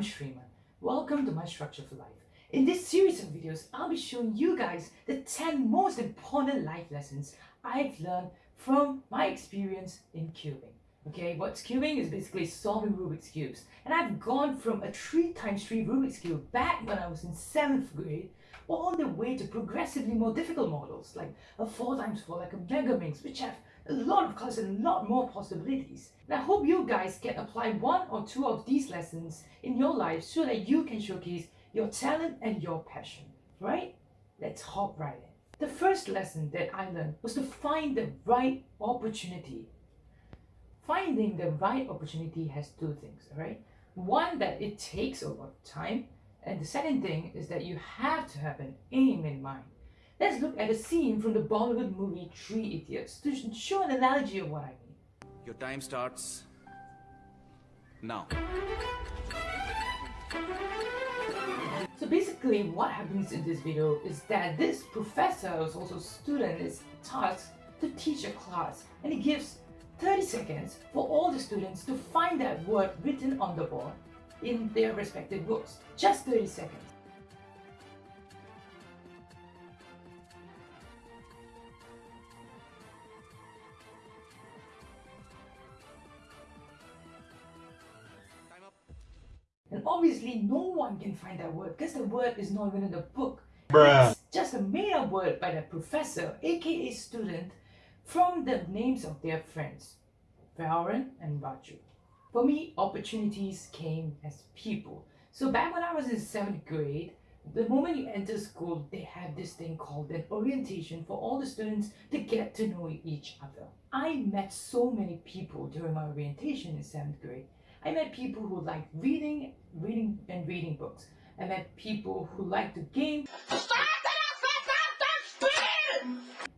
I'm Shreeman. Welcome to my Structure for Life. In this series of videos, I'll be showing you guys the 10 most important life lessons I've learned from my experience in cubing. Okay, what's cubing is basically solving Rubik's Cubes. And I've gone from a 3 times 3 Rubik's Cube back when I was in 7th grade all the way to progressively more difficult models like a 4 times 4 like a Megaminx which have a lot of colors and a lot more possibilities. And I hope you guys can apply one or two of these lessons in your life so that you can showcase your talent and your passion, right? Let's hop right in. The first lesson that I learned was to find the right opportunity. Finding the right opportunity has two things, right? One, that it takes a lot of time, and the second thing is that you have to have an aim in mind. Let's look at a scene from the Bollywood movie Three Idiots to show an analogy of what I mean. Your time starts now. So basically what happens in this video is that this professor who's also a student is tasked to teach a class and he gives 30 seconds for all the students to find that word written on the board in their respective books. Just 30 seconds. And obviously no one can find that word because the word is not even in the book. Bruh. It's just a made up word by the professor, aka student, from the names of their friends, Farhan and Raju. For me, opportunities came as people. So back when I was in 7th grade, the moment you enter school, they have this thing called an orientation for all the students to get to know each other. I met so many people during my orientation in 7th grade. I met people who liked reading, reading and reading books. I met people who liked to game.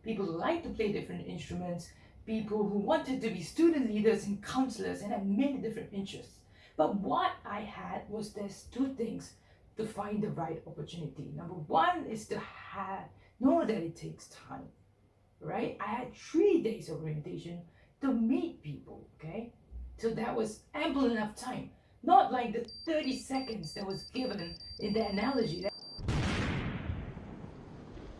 People who liked to play different instruments, people who wanted to be student leaders and counselors and had many different interests. But what I had was there's two things to find the right opportunity. Number one is to have know that it takes time. Right? I had three days of orientation to meet people, okay? So that was ample enough time. Not like the 30 seconds that was given in the analogy.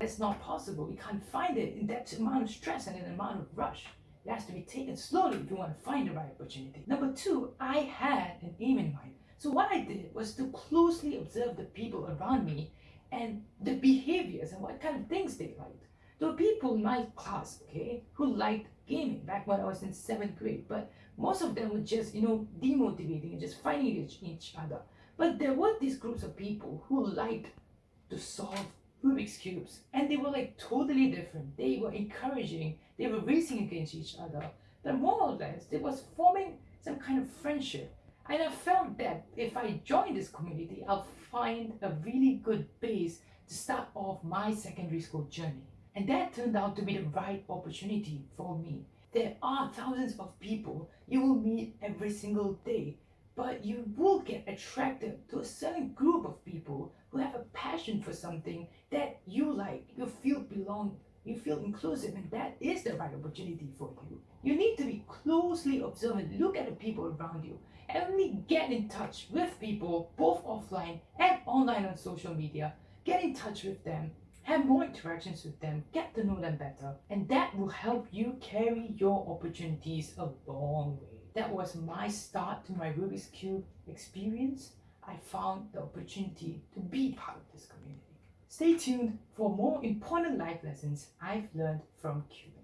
That's not possible. We can't find it in that amount of stress and an amount of rush. It has to be taken slowly if you want to find the right opportunity. Number two, I had an aim in mind. So what I did was to closely observe the people around me and the behaviors and what kind of things they liked. There were people in my class, okay, who liked gaming back when I was in seventh grade, but most of them were just, you know, demotivating and just fighting each, each other. But there were these groups of people who liked to solve Rubik's Cubes and they were like totally different. They were encouraging, they were racing against each other. But more or less, they was forming some kind of friendship. And I felt that if I join this community, I'll find a really good base to start off my secondary school journey. And that turned out to be the right opportunity for me. There are thousands of people you will meet every single day, but you will get attracted to a certain group of people who have a passion for something that you like. You feel belong, you feel inclusive, and that is the right opportunity for you. You need to be closely observant, look at the people around you, and only get in touch with people both offline and online on social media. Get in touch with them, have more interactions with them, get to know them better, and that will help you carry your opportunities a long way. That was my start to my Rubik's Cube experience. I found the opportunity to be part of this community. Stay tuned for more important life lessons I've learned from cubing.